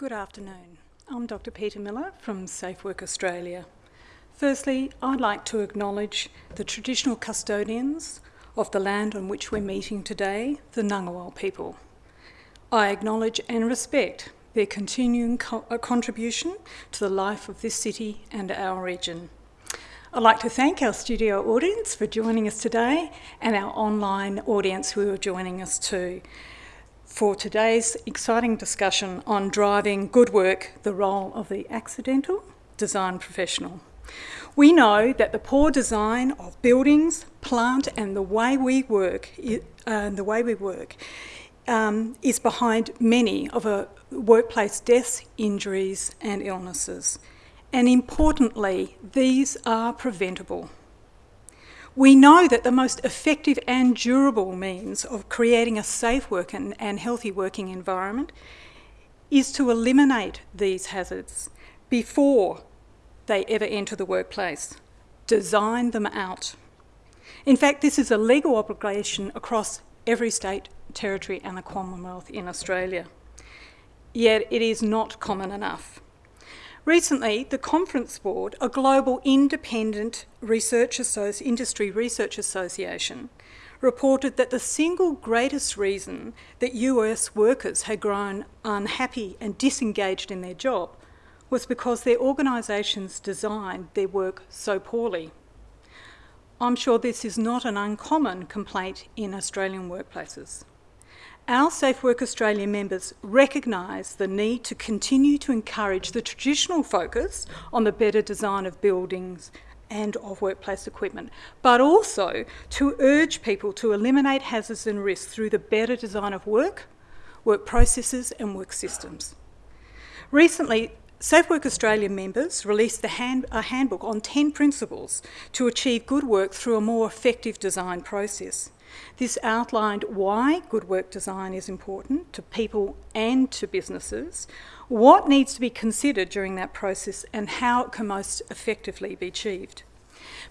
Good afternoon. I'm Dr Peter Miller from Safe Work Australia. Firstly, I'd like to acknowledge the traditional custodians of the land on which we're meeting today, the Ngunnawal people. I acknowledge and respect their continuing co uh, contribution to the life of this city and our region. I'd like to thank our studio audience for joining us today and our online audience who are joining us too for today's exciting discussion on driving good work, the role of the accidental design professional. We know that the poor design of buildings, plant and the way we work, uh, the way we work um, is behind many of a workplace deaths, injuries and illnesses. And importantly, these are preventable. We know that the most effective and durable means of creating a safe work and, and healthy working environment is to eliminate these hazards before they ever enter the workplace. Design them out. In fact, this is a legal obligation across every state, territory and the Commonwealth in Australia. Yet it is not common enough. Recently, the Conference Board, a global independent research industry research association, reported that the single greatest reason that US workers had grown unhappy and disengaged in their job was because their organisations designed their work so poorly. I'm sure this is not an uncommon complaint in Australian workplaces. Our Safe Work Australia members recognise the need to continue to encourage the traditional focus on the better design of buildings and of workplace equipment, but also to urge people to eliminate hazards and risks through the better design of work, work processes and work systems. Recently, Safe Work Australia members released hand, a handbook on 10 principles to achieve good work through a more effective design process. This outlined why good work design is important to people and to businesses, what needs to be considered during that process and how it can most effectively be achieved.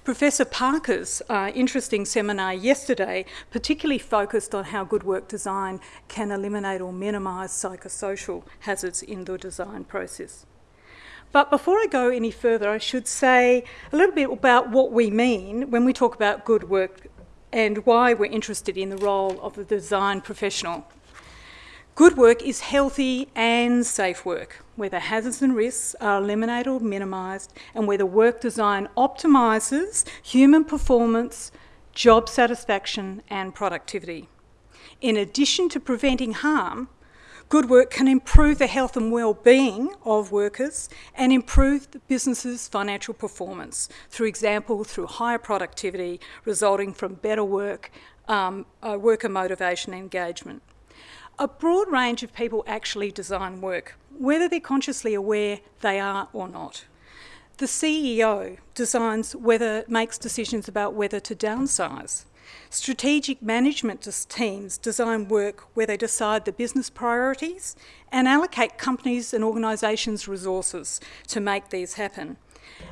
Professor Parker's uh, interesting seminar yesterday particularly focused on how good work design can eliminate or minimise psychosocial hazards in the design process. But before I go any further, I should say a little bit about what we mean when we talk about good work and why we're interested in the role of the design professional. Good work is healthy and safe work, where the hazards and risks are eliminated or minimised, and where the work design optimises human performance, job satisfaction and productivity. In addition to preventing harm, Good work can improve the health and well-being of workers and improve the business's financial performance, through example, through higher productivity resulting from better work, um, uh, worker motivation and engagement. A broad range of people actually design work, whether they're consciously aware they are or not. The CEO designs whether, makes decisions about whether to downsize. Strategic management teams design work where they decide the business priorities and allocate companies and organisations resources to make these happen.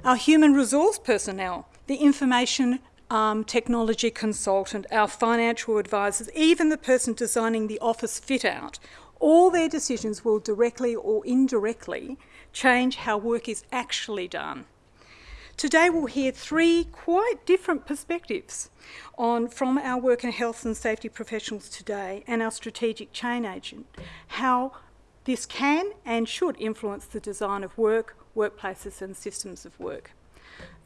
Our human resource personnel, the information um, technology consultant, our financial advisors, even the person designing the office fit out, all their decisions will directly or indirectly change how work is actually done. Today we'll hear three quite different perspectives on from our work and health and safety professionals today and our strategic chain agent, how this can and should influence the design of work, workplaces and systems of work.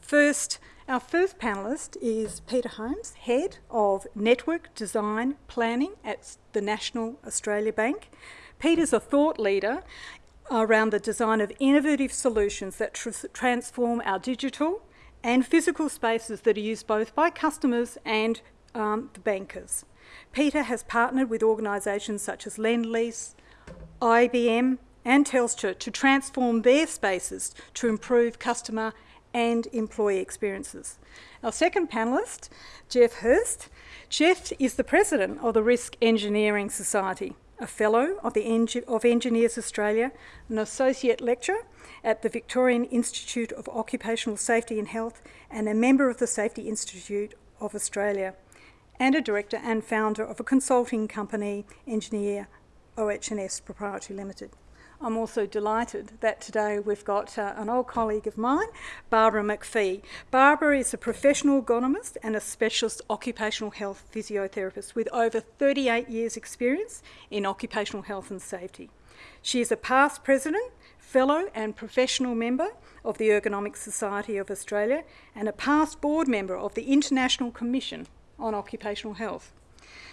First, our first panellist is Peter Holmes, Head of Network Design Planning at the National Australia Bank. Peter's a thought leader around the design of innovative solutions that tr transform our digital and physical spaces that are used both by customers and um, the bankers. Peter has partnered with organisations such as Lendlease, IBM and Telstra to transform their spaces to improve customer and employee experiences. Our second panellist, Jeff Hurst. Jeff is the president of the Risk Engineering Society a Fellow of, the Engi of Engineers Australia, an Associate Lecturer at the Victorian Institute of Occupational Safety and Health, and a member of the Safety Institute of Australia, and a Director and founder of a consulting company, Engineer OH&S Proprietary Limited. I'm also delighted that today we've got uh, an old colleague of mine, Barbara McPhee. Barbara is a professional ergonomist and a specialist occupational health physiotherapist with over 38 years' experience in occupational health and safety. She is a past president, fellow and professional member of the Ergonomic Society of Australia and a past board member of the International Commission on Occupational Health.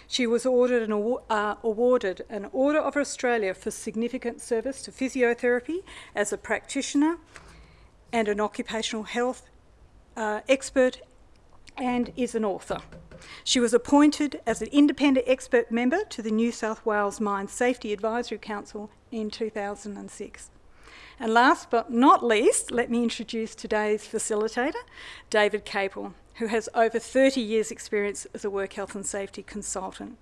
She was an, uh, awarded an Order of Australia for significant service to physiotherapy as a practitioner and an occupational health uh, expert and is an author. She was appointed as an independent expert member to the New South Wales Mine Safety Advisory Council in 2006. And last but not least, let me introduce today's facilitator, David Caple who has over 30 years' experience as a work health and safety consultant.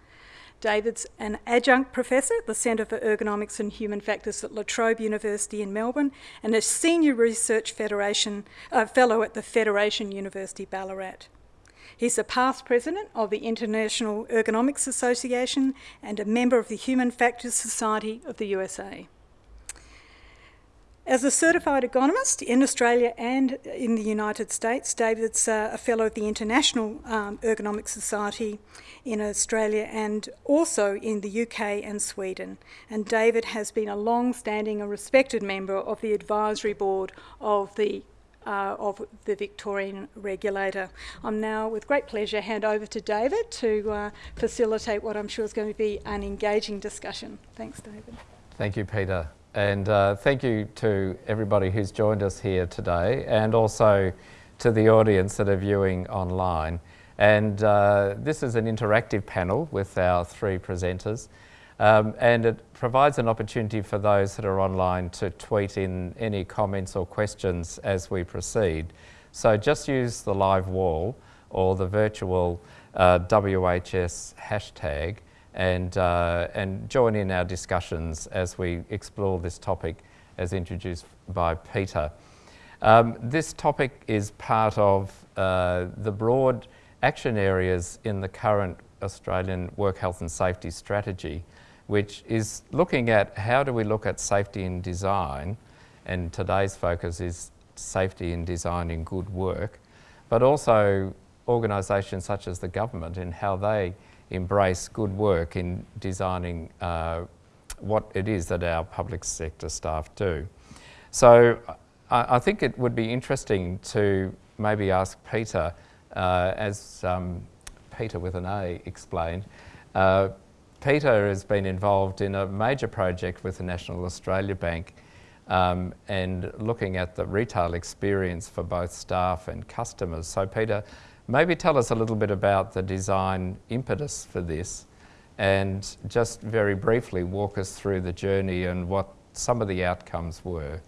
David's an adjunct professor at the Centre for Ergonomics and Human Factors at La Trobe University in Melbourne and a senior research federation, uh, fellow at the Federation University Ballarat. He's a past president of the International Ergonomics Association and a member of the Human Factors Society of the USA. As a certified ergonomist in Australia and in the United States, David's uh, a fellow of the International um, Ergonomic Society in Australia and also in the UK and Sweden. And David has been a long-standing and respected member of the advisory board of the uh, of the Victorian regulator. I'm now, with great pleasure, hand over to David to uh, facilitate what I'm sure is going to be an engaging discussion. Thanks, David. Thank you, Peter. And uh, thank you to everybody who's joined us here today and also to the audience that are viewing online. And uh, this is an interactive panel with our three presenters. Um, and it provides an opportunity for those that are online to tweet in any comments or questions as we proceed. So just use the live wall or the virtual uh, WHS hashtag and, uh, and join in our discussions as we explore this topic as introduced by Peter. Um, this topic is part of uh, the broad action areas in the current Australian work health and safety strategy, which is looking at how do we look at safety in design, and today's focus is safety in design in good work, but also organisations such as the government and how they embrace good work in designing uh, what it is that our public sector staff do. So I, I think it would be interesting to maybe ask Peter, uh, as um, Peter with an A explained, uh, Peter has been involved in a major project with the National Australia Bank um, and looking at the retail experience for both staff and customers. So Peter, Maybe tell us a little bit about the design impetus for this and just very briefly walk us through the journey and what some of the outcomes were.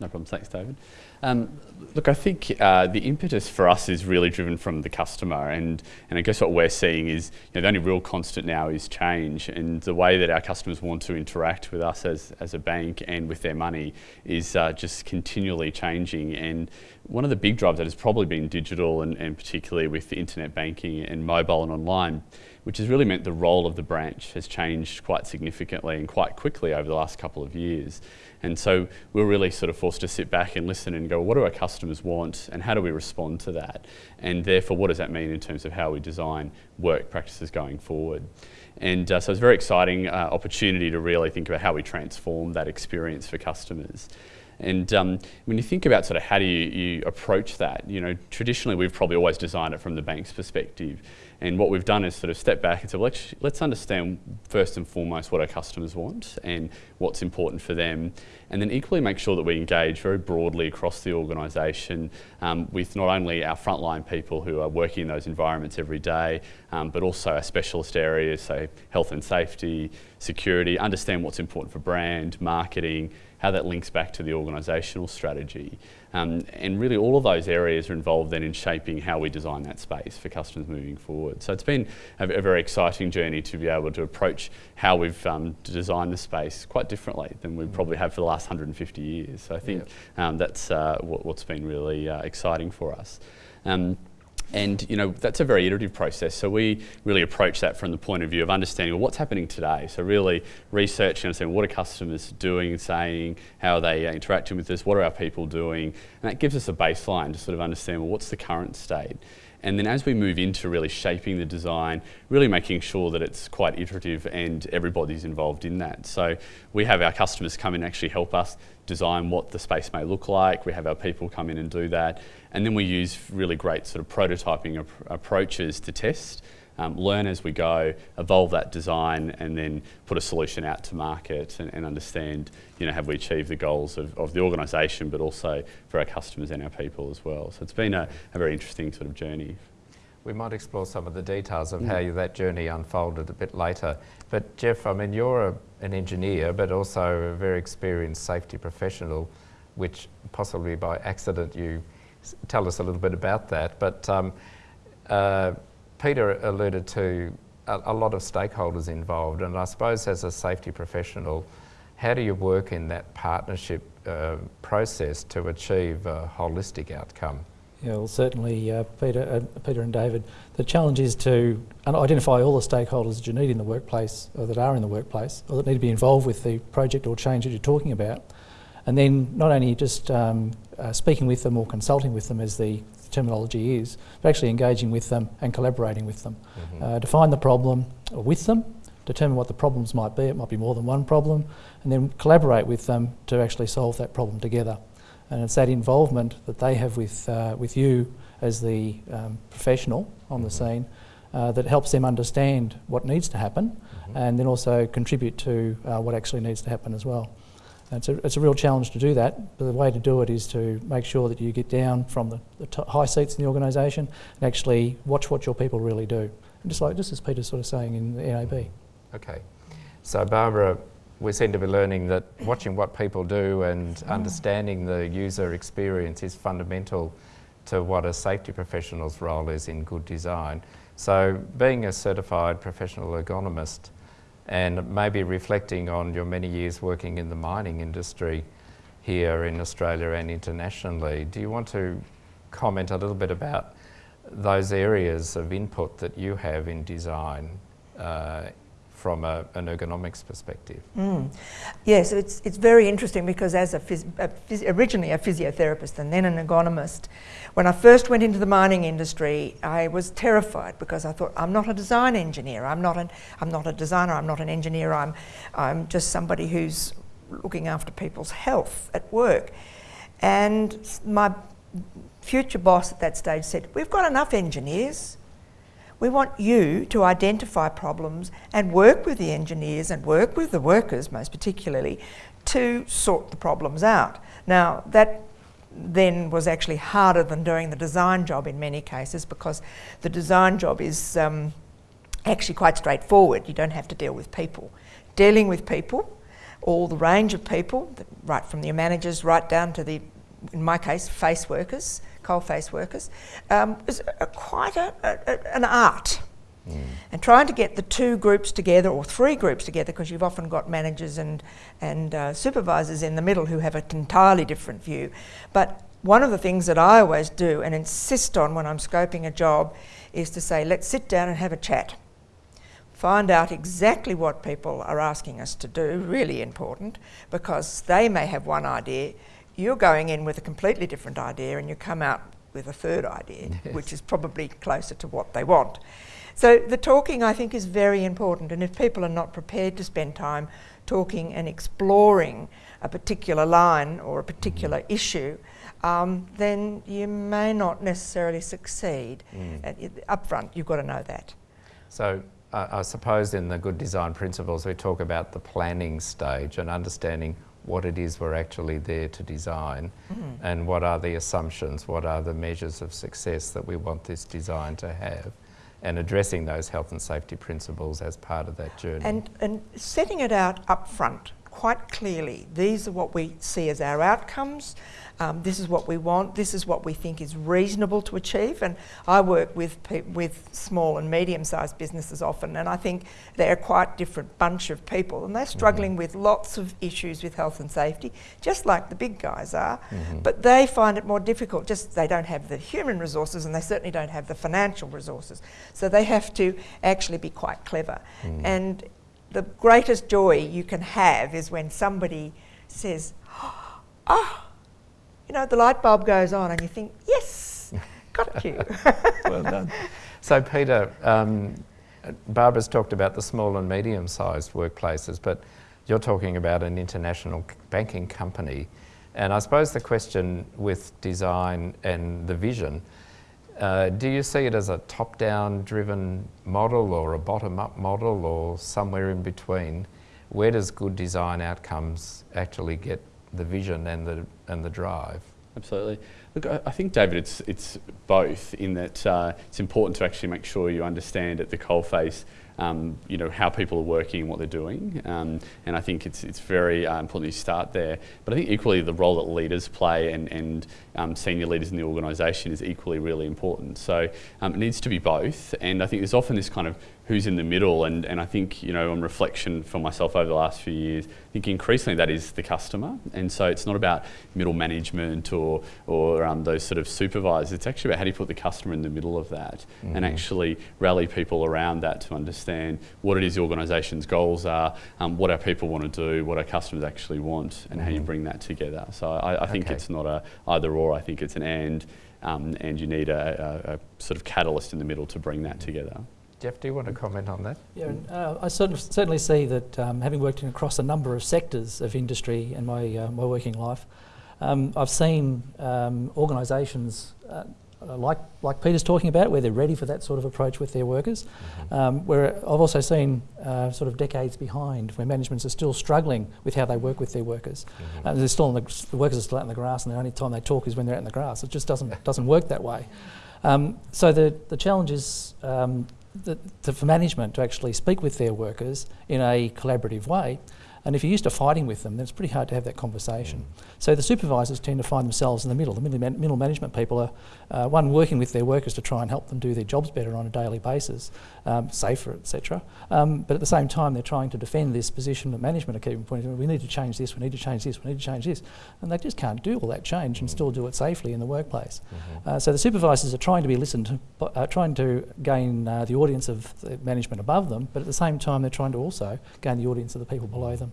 No problem. Thanks, David. Um, look, I think uh, the impetus for us is really driven from the customer, and, and I guess what we're seeing is you know, the only real constant now is change, and the way that our customers want to interact with us as, as a bank and with their money is uh, just continually changing. And one of the big drives that has probably been digital, and, and particularly with the internet banking and mobile and online, which has really meant the role of the branch has changed quite significantly and quite quickly over the last couple of years. And so we're really sort of forced to sit back and listen and go, what do our customers want and how do we respond to that? And therefore, what does that mean in terms of how we design work practices going forward? And uh, so it's a very exciting uh, opportunity to really think about how we transform that experience for customers. And um, when you think about sort of how do you, you approach that, you know, traditionally we've probably always designed it from the bank's perspective. And what we've done is sort of step back and say, well, let's, understand first and foremost what our customers want and what's important for them. And then equally make sure that we engage very broadly across the organisation um, with not only our frontline people who are working in those environments every day, um, but also our specialist areas, so health and safety, security, understand what's important for brand, marketing, how that links back to the organisational strategy. Um, and really all of those areas are involved then in shaping how we design that space for customers moving forward. So it's been a, a very exciting journey to be able to approach how we've um, designed the space quite differently than we probably have for the last 150 years. So I think yep. um, that's uh, what, has been really uh, exciting for us. Um, And you know that's a very iterative process. So we really approach that from the point of view of understanding well, what's happening today. So really researching, understanding what are customers doing, saying, how are they uh, interacting with us, what are our people doing, and that gives us a baseline to sort of understand well, what's the current state. And then as we move into really shaping the design, really making sure that it's quite iterative and everybody's involved in that. So we have our customers come in and actually help us design what the space may look like. We have our people come in and do that. And then we use really great sort of prototyping ap approaches to test um, learn as we go, evolve that design, and then put a solution out to market and, and understand, you know, have we achieved the goals of, of the organisation, but also for our customers and our people as well. So it's been a, a very interesting sort of journey. We might explore some of the details of mm. how you, that journey unfolded a bit later. But Jeff, I mean, you're a, an engineer, but also a very experienced safety professional, which possibly by accident you tell us a little bit about that. But um, uh, Peter alluded to a, a, lot of stakeholders involved, and I suppose as a safety professional, how do you work in that partnership uh, process to achieve a holistic outcome? Yeah, well, certainly, uh, Peter, uh, Peter and David. The challenge is to identify all the stakeholders that you need in the workplace, or that are in the workplace, or that need to be involved with the project or change that you're talking about, and then not only just um, uh, speaking with them or consulting with them as the terminology is, but actually engaging with them and collaborating with them. Mm-hmm. Uh, define the problem with them, determine what the problems might be, it might be more than one problem, and then collaborate with them to actually solve that problem together. And it's that involvement that they have with, uh, with you as the um, professional on mm-hmm. the scene uh, that helps them understand what needs to happen mm-hmm. and then also contribute to uh, what actually needs to happen as well. It's a, it's a real challenge to do that, but the way to do it is to make sure that you get down from the, the high seats in the organisation and actually watch what your people really do. And just like just as Peter's sort of saying in the NAB. Okay. So Barbara, we seem to be learning that watching what people do and mm. understanding the user experience is fundamental to what a safety professional's role is in good design. So being a certified professional ergonomist, and maybe reflecting on your many years working in the mining industry here in Australia and internationally. Do you want to comment a little bit about those areas of input that you have in design uh, from a, an ergonomics perspective. Mm. Yes, it's, it's very interesting because as a, a originally a physiotherapist and then an ergonomist, when I first went into the mining industry, I was terrified because I thought, I'm not a design engineer, I'm not, an, I'm not a designer, I'm not an engineer, I'm, I'm just somebody who's looking after people's health at work. And my future boss at that stage said, we've got enough engineers, we want you to identify problems and work with the engineers and work with the workers, most particularly, to sort the problems out. Now, that then was actually harder than doing the design job in many cases because the design job is um, actually quite straightforward. You don't have to deal with people. Dealing with people, all the range of people, right from the managers right down to the, in my case, face workers, coalface workers, um, is a, quite a, a, an art. Mm. And trying to get the two groups together or three groups together, because you've often got managers and, and uh, supervisors in the middle who have an entirely different view. But one of the things that I always do and insist on when I'm scoping a job is to say, let's sit down and have a chat. Find out exactly what people are asking us to do, really important, because they may have one idea you're going in with a completely different idea and you come out with a third idea, yes. which is probably closer to what they want. So the talking, I think, is very important. And if people are not prepared to spend time talking and exploring a particular line or a particular mm. issue, um, then you may not necessarily succeed. Mm. up front, you've got to know that. So uh, I suppose in the good design principles, we talk about the planning stage and understanding what it is we're actually there to design mm. and what are the assumptions, what are the measures of success that we want this design to have and addressing those health and safety principles as part of that journey. And, and setting it out up front quite clearly these are what we see as our outcomes. Um, this is what we want. This is what we think is reasonable to achieve. And I work with with small and medium-sized businesses often, and I think they're a quite different bunch of people, and they're struggling mm-hmm. with lots of issues with health and safety, just like the big guys are. Mm-hmm. But they find it more difficult. Just they don't have the human resources, and they certainly don't have the financial resources. So they have to actually be quite clever. Mm. And the greatest joy you can have is when somebody says, "Oh." You know, the light bulb goes on and you think, yes, got you. well done. So, Peter, um, Barbara's talked about the small and medium sized workplaces, but you're talking about an international banking company. And I suppose the question with design and the vision uh, do you see it as a top down driven model or a bottom up model or somewhere in between? Where does good design outcomes actually get the vision and the and the drive. Absolutely. Look, I, think David, it's it's both in that uh, it's important to actually make sure you understand at the coalface um, you know, how people are working and what they're doing. Um, and I think it's, it's very uh, important you start there. But I think equally the role that leaders play and, and um, senior leaders in the organisation is equally really important. So um, it needs to be both. And I think there's often this kind of who's in the middle. And, and I think, you know, on reflection for myself over the last few years, I think increasingly that is the customer. And so it's not about middle management or, or um, those sort of supervisors. It's actually about how do you put the customer in the middle of that mm-hmm. and actually rally people around that to understand what it is the organisation's goals are, um, what our people want to do, what our customers actually want, and mm-hmm. how you mm-hmm. bring that together. So I, I think okay. it's not a either or, I think it's an and. Um, and you need a, a, a, sort of catalyst in the middle to bring that together. Jeff, do you want to comment on that? Yeah, uh, I certainly, certainly see that um, having worked in across a number of sectors of industry in my, uh, my working life, um, I've seen um, organisations uh, like, like Peter's talking about, where they're ready for that sort of approach with their workers. Mm-hmm. Um, where I've also seen uh, sort of decades behind, where managements are still struggling with how they work with their workers. Mm-hmm. Uh, they're still the, the, workers are still out in the grass, and the only time they talk is when they're out in the grass. It just doesn't doesn't work that way. Um, so the the challenge is um, the, management to actually speak with their workers in a collaborative way and if you're used to fighting with them, then it's pretty hard to have that conversation. Mm. So the supervisors tend to find themselves in the middle. The middle, man- middle management people are, uh, one, working with their workers to try and help them do their jobs better on a daily basis, um, safer, etc. Um, but at the same time, they're trying to defend this position that management are keeping pointing, we need to change this, we need to change this, we need to change this. And they just can't do all that change and still do it safely in the workplace. Mm-hmm. Uh, so the supervisors are trying to be listened to, uh, trying to gain uh, the audience of the management above them, but at the same time, they're trying to also gain the audience of the people below them.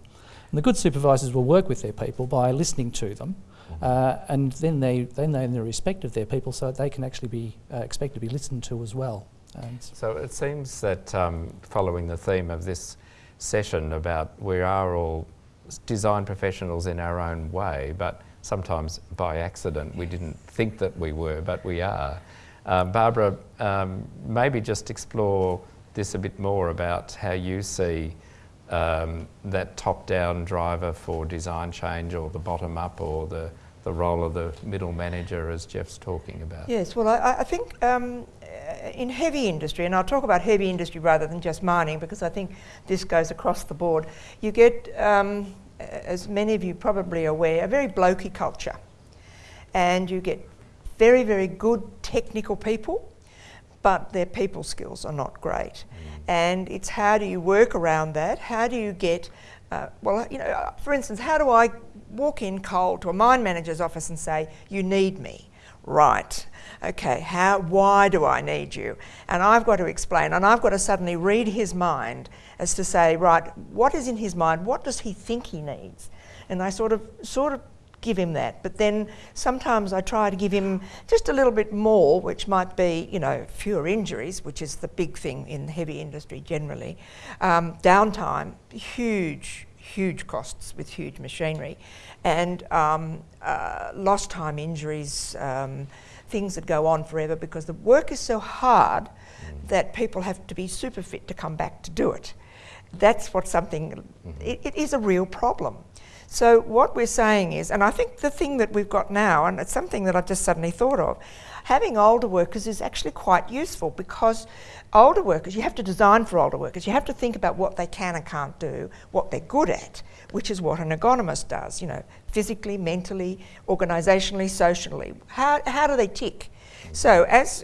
And the good supervisors will work with their people by listening to them, uh, and then they then they in the respect of their people, so that they can actually be uh, expected to be listened to as well. And so it seems that um, following the theme of this session about we are all design professionals in our own way, but sometimes by accident we didn't think that we were, but we are. Uh, Barbara, um, maybe just explore this a bit more about how you see um, that top-down driver for design change or the bottom-up or the, the role of the middle manager as Jeff's talking about? Yes, well I, I think um, in heavy industry, and I'll talk about heavy industry rather than just mining because I think this goes across the board, you get, um, as many of you probably are aware, a very blokey culture. And you get very, very good technical people but their people skills are not great. Mm. And it's how do you work around that? How do you get, uh, well, you know, for instance, how do I walk in cold to a mine manager's office and say, you need me? Right. Okay, how, why do I need you? And I've got to explain, and I've got to suddenly read his mind as to say, right, what is in his mind? What does he think he needs? And I sort of, sort of give him that. But then sometimes I try to give him just a little bit more, which might be, you know, fewer injuries, which is the big thing in the heavy industry generally. Um, downtime, huge, huge costs with huge machinery, and um, uh, lost time injuries, um, things that go on forever because the work is so hard that people have to be super fit to come back to do it. That's what something, mm-hmm. it, it is a real problem. So what we're saying is, and I think the thing that we've got now, and it's something that I've just suddenly thought of, having older workers is actually quite useful because older workers, you have to design for older workers. You have to think about what they can and can't do, what they're good at, which is what an ergonomist does, you know, physically, mentally, organisationally, socially. How, how do they tick? So as,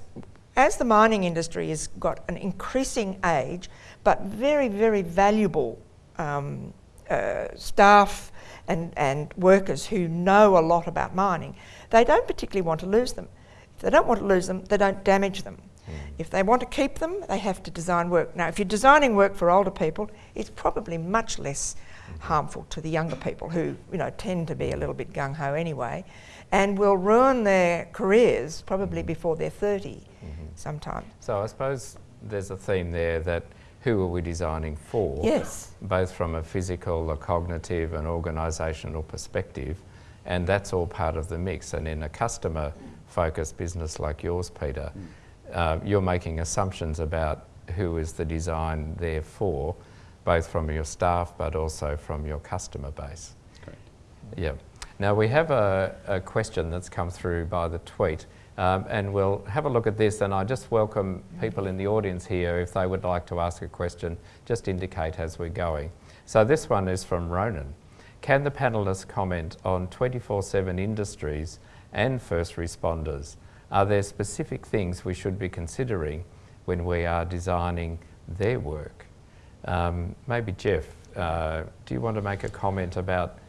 as the mining industry has got an increasing age, but very, very valuable um, uh, staff and, and workers who know a lot about mining, they don't particularly want to lose them. If they don't want to lose them, they don't damage them. Mm. If they want to keep them, they have to design work. Now, if you're designing work for older people, it's probably much less mm. harmful to the younger people who, you know, tend to be a little bit gung ho anyway, and will ruin their careers probably mm. before they're 30 mm-hmm. sometime. So I suppose there's a theme there that who are we designing for? Yes. Both from a physical, a cognitive, and organisational perspective, and that's all part of the mix. And in a customer-focused business like yours, Peter, mm. uh, you're making assumptions about who is the design there for, both from your staff but also from your customer base. Correct. Yeah. Now we have a, a question that's come through by the tweet. Um, and we'll have a look at this and I just welcome people in the audience here if they would like to ask a question, just indicate as we're going. So this one is from Ronan. Can the panellists comment on 24-7 industries and first responders? Are there specific things we should be considering when we are designing their work? Um, maybe Jeff, uh, do you want to make a comment about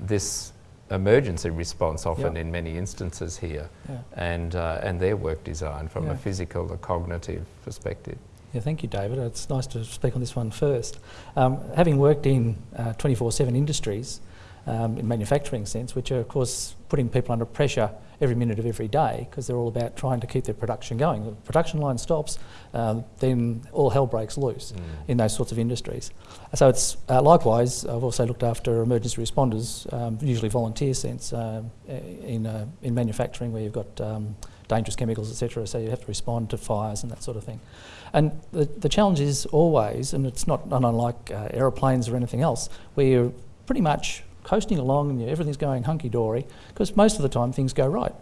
this emergency response often yep. in many instances here yeah. and, uh, and their work design from yeah. a physical or cognitive perspective. Yeah, thank you, David. It's nice to speak on this one first. Um, having worked in 24-7 uh, industries, um, in manufacturing sense, which are of course putting people under pressure every minute of every day because they're all about trying to keep their production going. The production line stops, um, then all hell breaks loose mm. in those sorts of industries. So it's uh, likewise, I've also looked after emergency responders, um, usually volunteer sense, uh, in, uh, in manufacturing where you've got um, dangerous chemicals, etc. So you have to respond to fires and that sort of thing. And the, the challenge is always, and it's not unlike uh, aeroplanes or anything else, where you're pretty much coasting along and everything's going hunky-dory, because most of the time things go right.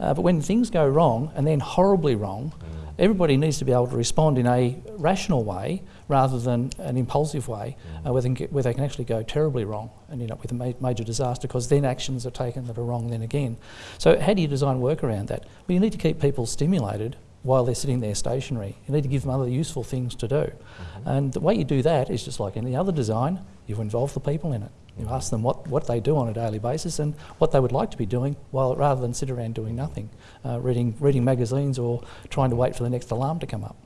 Uh, but when things go wrong, and then horribly wrong, mm. everybody needs to be able to respond in a rational way rather than an impulsive way, mm. uh, where, they get, where, they can actually go terribly wrong and end up with a ma major disaster because then actions are taken that are wrong then again. So how do you design work around that? Well, you need to keep people stimulated while they're sitting there stationary. You need to give them other useful things to do. Mm -hmm. And the way you do that is just like any other design, you involve the people in it. You ask them what, what they do on a daily basis and what they would like to be doing, while rather than sit around doing nothing, uh, reading reading magazines or trying to wait for the next alarm to come up.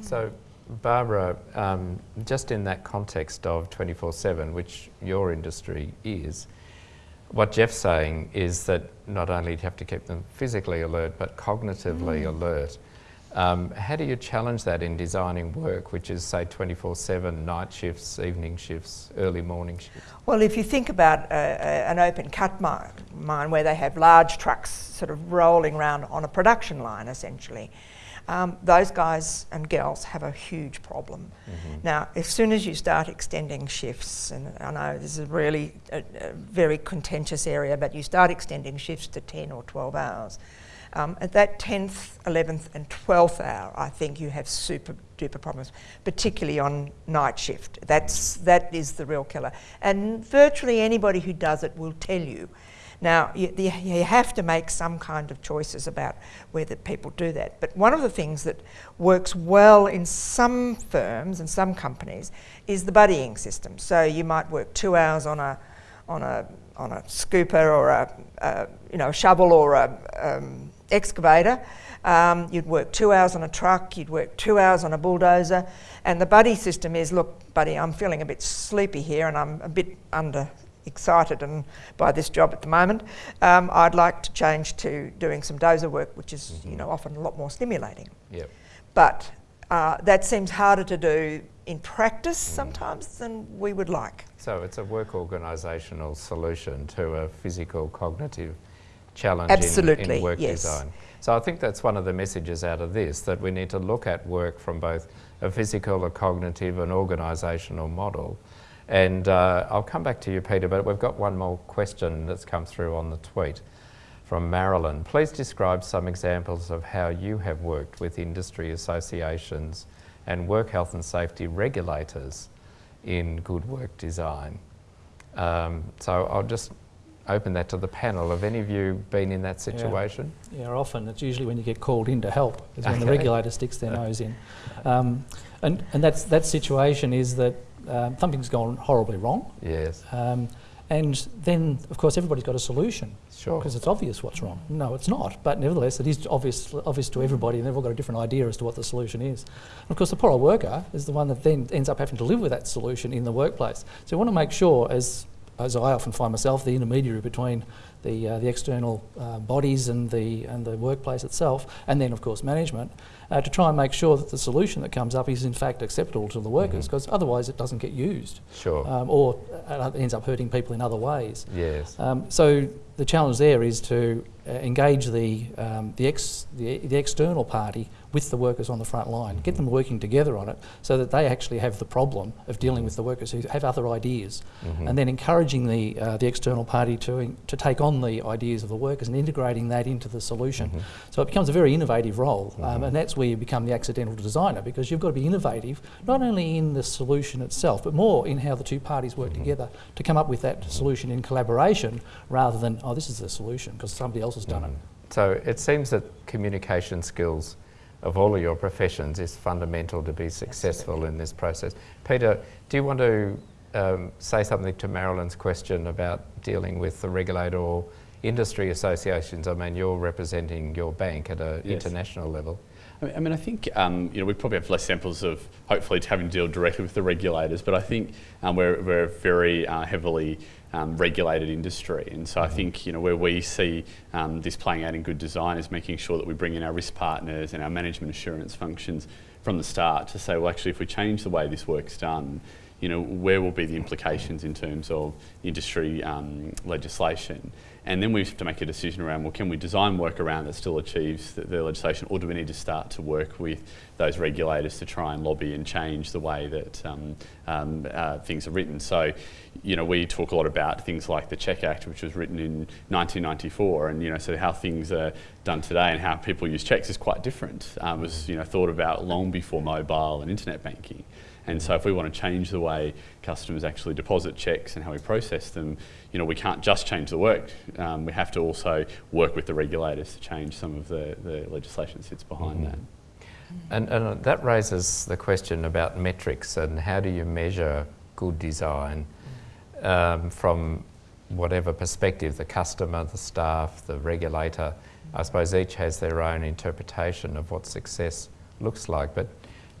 So, Barbara, um, just in that context of 24/7, which your industry is, what Jeff's saying is that not only do you have to keep them physically alert, but cognitively mm. alert. Um, how do you challenge that in designing work, which is, say, 24 7 night shifts, evening shifts, early morning shifts? Well, if you think about uh, an open cut mine, mine where they have large trucks sort of rolling around on a production line essentially, um, those guys and girls have a huge problem. Mm-hmm. Now, as soon as you start extending shifts, and I know this is a really a, a very contentious area, but you start extending shifts to 10 or 12 hours um, at that 10th, 11th, and 12th hour, I think you have super duper problems, particularly on night shift. That's, that is the real killer. And virtually anybody who does it will tell you. Now, you, you have to make some kind of choices about whether people do that. But one of the things that works well in some firms and some companies is the buddying system. So you might work two hours on a, on a, on a scooper or a, a you know, shovel or a, um, excavator. Um, you'd work two hours on a truck, you'd work two hours on a bulldozer, and the buddy system is, look, buddy, I'm feeling a bit sleepy here and I'm a bit under excited and by this job at the moment. Um, I'd like to change to doing some dozer work, which is, mm-hmm. you know, often a lot more stimulating. Yep. But uh, that seems harder to do in practice mm. sometimes than we would like. So it's a work organisational solution to a physical cognitive challenge Absolutely, in, in work yes. design. So I think that's one of the messages out of this, that we need to look at work from both a physical, a cognitive, and organisational model, And uh, I'll come back to you, Peter, but we've got one more question that's come through on the tweet from Marilyn. Please describe some examples of how you have worked with industry associations and work health and safety regulators in good work design. Um, so I'll just open that to the panel. Have any of you been in that situation? Yeah, yeah often. It's usually when you get called in to help, is when the regulator sticks their nose in. Um, and and that's, that situation is that um, something's gone horribly wrong. Yes, Um, and then, of course, everybody's got a solution sure. because it's obvious what's wrong. No, it's not. But nevertheless, it is obvious, obvious to everybody, and they've all got a different idea as to what the solution is. And of course, the poor old worker is the one that then ends up having to live with that solution in the workplace. So we want to make sure, as as I often find myself, the intermediary between the uh, the external uh, bodies and the and the workplace itself, and then of course management, uh, to try and make sure that the solution that comes up is in fact acceptable to the workers, because otherwise it doesn't get used, Sure. um, or ends up hurting people in other ways. yes. Um, so the challenge there is to uh, engage the, um, the, ex, the, the external party with the workers on the front line, get them working together on it so that they actually have the problem of dealing with the workers who have other ideas Mhm. and then encouraging the, uh, the external party to, to take on the ideas of the workers and integrating that into the solution. Mhm. So it becomes a very innovative role, um, Mhm. and that's where you become the accidental designer because you've got to be innovative not only in the solution itself, but more in how the two parties work Mhm. together to come up with that solution in collaboration rather than, oh, this is the solution because somebody else has done it. So it seems that communication skills of all of your professions is fundamental to be successful in this process. Peter, do you want to um, say something to Marilyn's question about dealing with the regulator or industry associations? I mean, you're representing your bank at an Yes. international level. I mean, I, think um, you know we probably have less samples of hopefully having to deal directly with the regulators, but I think um, we're, we're very uh, heavily um, regulated industry, and so I think you know where we see um, this playing out in good design is making sure that we bring in our risk partners and our management assurance functions from the start to say, well, actually, if we change the way this work's done, you know, where will be the implications in terms of industry um, legislation? And then we have to make a decision around, well, can we design work around that still achieves the, the legislation, or do we need to start to work with those regulators to try and lobby and change the way that um, um, uh, things are written? So, you know, we talk a lot about things like the Check Act, which was written in 1994, and you know, so how things are done today and how people use checks is quite different. Um, it was you know thought about long before mobile and internet banking. And so if we want to change the way customers actually deposit checks and how we process them, you know, we can't just change the work. Um, we have to also work with the regulators to change some of the, the legislation that sits behind Mhm. that. And, and that raises the question about metrics and how do you measure good design um, from whatever perspective the customer, the staff, the regulator. I suppose each has their own interpretation of what success looks like. But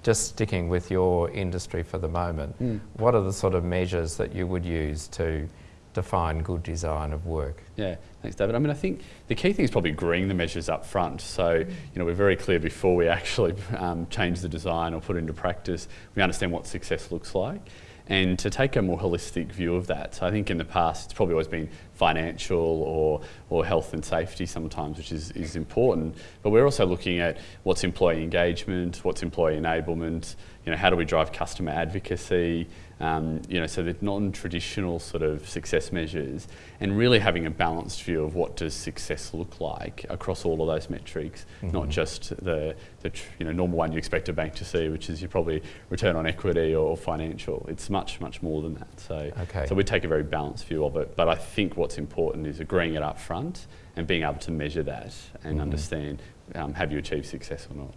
just sticking with your industry for the moment, Mm. what are the sort of measures that you would use to define good design of work? Yeah, thanks, David. I mean, I think the key thing is probably agreeing the measures up front. So, you know, we're very clear before we actually um, change the design or put it into practice, we understand what success looks like. And to take a more holistic view of that. So I think in the past, it's probably always been financial or, or health and safety sometimes, which is, is important. But we're also looking at what's employee engagement, what's employee enablement, you know, how do we drive customer advocacy, um, you know, so the non-traditional sort of success measures, and really having a balanced view of what does success look like across all of those metrics, not Mhm. just the, the tr- you know normal one you expect a bank to see, which is you probably return on equity or financial. It's much much more than that. So Okay. so we take a very balanced view of it. But I think what's important is agreeing it up front and being able to measure that and Mhm. understand um, have you achieved success or not.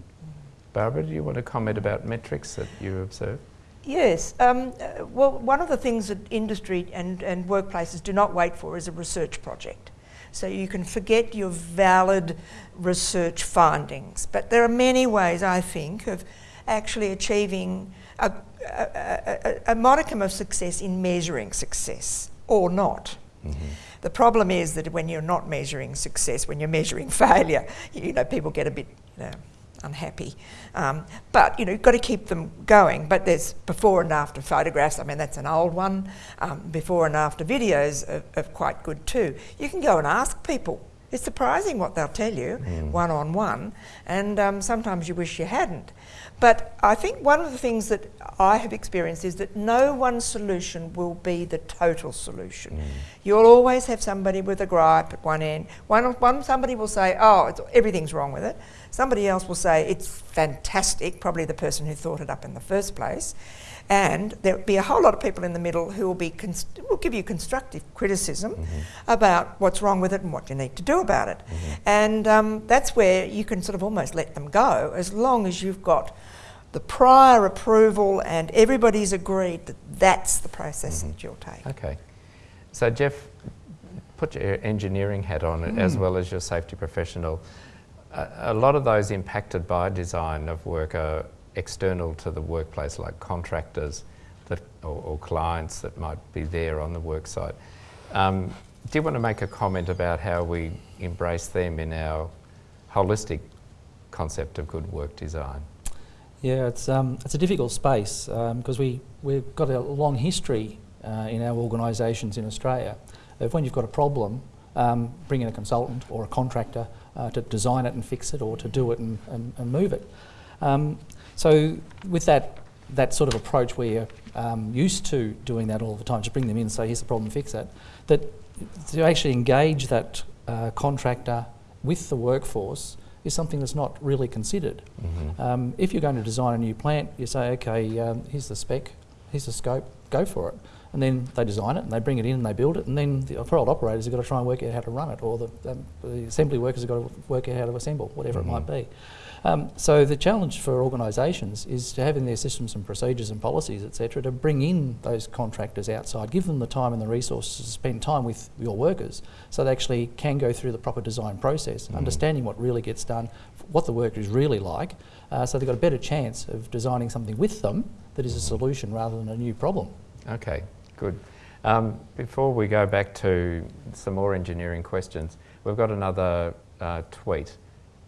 Barbara, do you want to comment about metrics that you observe? Yes. Um, uh, well, one of the things that industry and, and workplaces do not wait for is a research project. So you can forget your valid research findings. But there are many ways, I think, of actually achieving a, a, a, a modicum of success in measuring success or not. The problem is that when you're not measuring success, when you're measuring failure, you know, people get a bit you know, unhappy. Um, but, you know, you've got to keep them going. But there's before and after photographs. I mean, that's an old one. Um, before and after videos are, are quite good too. You can go and ask people It's surprising what they'll tell you one on one, and um, sometimes you wish you hadn't. But I think one of the things that I have experienced is that no one solution will be the total solution. Mm. You'll always have somebody with a gripe at one end. One, one somebody will say, "Oh, it's, everything's wrong with it." Somebody else will say, "It's fantastic." Probably the person who thought it up in the first place. And there'll be a whole lot of people in the middle who will be const- will give you constructive criticism mm-hmm. about what's wrong with it and what you need to do about it. Mm-hmm. And um, that's where you can sort of almost let them go as long as you've got the prior approval and everybody's agreed that that's the process that you'll take. Okay. So, Jeff, put your engineering hat on Mm. as well as your safety professional. A, a lot of those impacted by design of work are external to the workplace, like contractors that, or, or clients that might be there on the work site. Um, do you want to make a comment about how we embrace them in our holistic concept of good work design? Yeah, it's, um, it's a difficult space because we, we've got a long history uh, in our organisations in Australia of when you've got a problem, um, bring in a consultant or a contractor uh, to design it and fix it or to do it and, and, and move it. Um, so with that, that sort of approach you're um, used to doing that all the time, just bring them in and say, here's the problem, fix it, that to actually engage that uh, contractor with the workforce is something that's not really considered. Um, if you're going to design a new plant, you say, okay, um, here's the spec, here's the scope, go for it. And then they design it and they bring it in and they build it, and then the old operators have got to try and work out how to run it, or the, um, the assembly workers have got to work out how to assemble, whatever it might be. Um, so the challenge for organisations is to have in their systems and procedures and policies, etc., to bring in those contractors outside, give them the time and the resources to spend time with your workers, so they actually can go through the proper design process, understanding what really gets done, what the work is really like, uh, so they've got a better chance of designing something with them that is a solution rather than a new problem. Okay, good. Um, before we go back to some more engineering questions, we've got another uh, tweet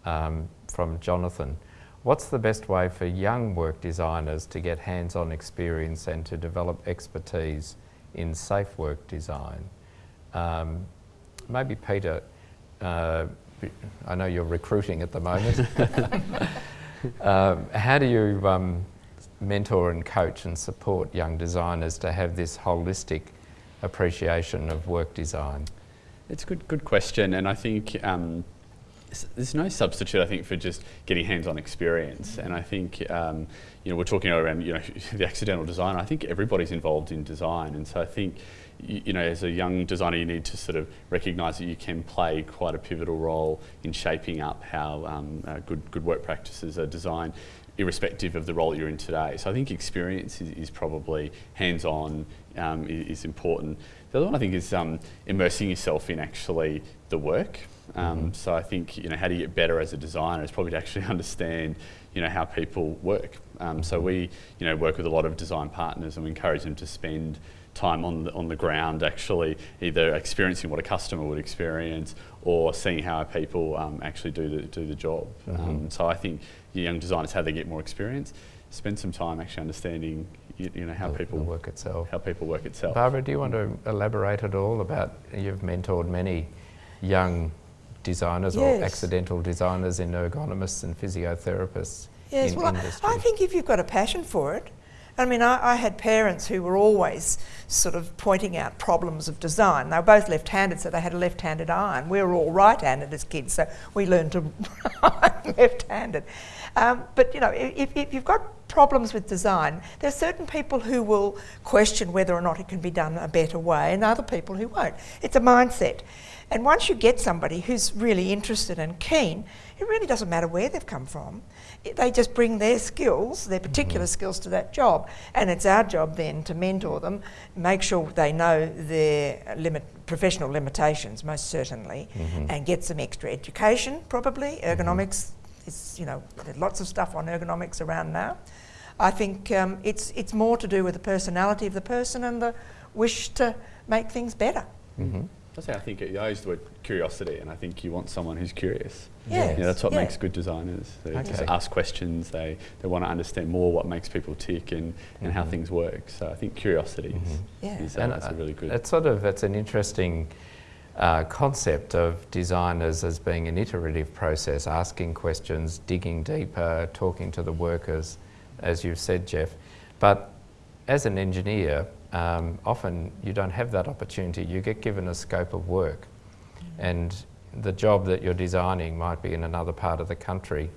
um, from Jonathan. What's the best way for young work designers to get hands-on experience and to develop expertise in safe work design? Um, maybe Peter, uh, I know you're recruiting at the moment. um, how do you um, mentor and coach and support young designers to have this holistic appreciation of work design? It's a good, good question, and I think um, s- there's no substitute. I think for just getting hands-on experience, and I think um, you know we're talking around you know the accidental design. I think everybody's involved in design, and so I think you, you know as a young designer you need to sort of recognise that you can play quite a pivotal role in shaping up how um, uh, good good work practices are designed irrespective of the role you're in today. So I think experience is, is probably hands-on um, i- is, important. The other one I think is um, immersing yourself in actually the work. Um, So I think you know how do you get better as a designer is probably to actually understand you know how people work. Um, so we you know work with a lot of design partners and we encourage them to spend time on the, on the ground actually either experiencing what a customer would experience or seeing how people um, actually do the, do the job. Um, so I think young designers, how they get more experience, spend some time actually understanding you, you know how the, people the work itself. how people work itself. Barbara, do you want to elaborate at all about you've mentored many young designers or accidental designers in ergonomists and physiotherapists Yes, in well, I- industry? I think if you've got a passion for it, I mean, I, I had parents who were always sort of pointing out problems of design. They were both left-handed, so they had a left-handed eye, and we were all right-handed as kids, so we learned to write left-handed. Um, but you know, if, if you've got problems with design, there are certain people who will question whether or not it can be done a better way, and other people who won't. It's a mindset. And once you get somebody who's really interested and keen, it really doesn't matter where they've come from. It- they just bring their skills, their particular mm-hmm. skills to that job. And it's our job then to mentor them, make sure they know their limit, professional limitations, most certainly, mm-hmm. and get some extra education, probably. Mm-hmm. Ergonomics is, you know, there's lots of stuff on ergonomics around now. I think um, it's, it's more to do with the personality of the person and the wish to make things better. Mm-hmm. That's how I think it, I use the word curiosity, and I think you want someone who's curious. Yes. Yeah, that's what Yeah. makes good designers. They just ask questions. They they want to understand more what makes people tick and, and how Mhm. things work. So I think curiosity Mhm. is, Yeah. is uh, And that's uh, a really good. It's sort of it's an interesting uh, concept of designers as being an iterative process, asking questions, digging deeper, talking to the workers, as you've said, Jeff. But as an engineer, um, often you don't have that opportunity. You get given a scope of work, and the job that you're designing might be in another part of the country,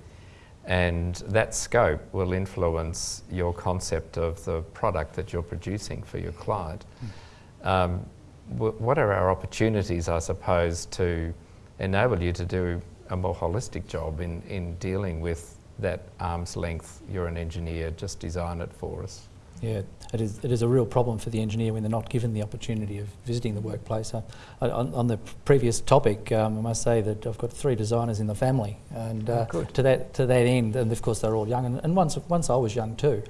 and that scope will influence your concept of the product that you're producing for your client. Um, what are our opportunities, I suppose, to enable you to do a more holistic job in, in dealing with that arm's length, you're an engineer, just design it for us? Yeah, it is, it is a real problem for the engineer when they're not given the opportunity of visiting the workplace. Uh, on, on, the previous topic, um, I must say that I've got three designers in the family, and uh, oh, to that to that end, and of course they're all young, and, and once once I was young too.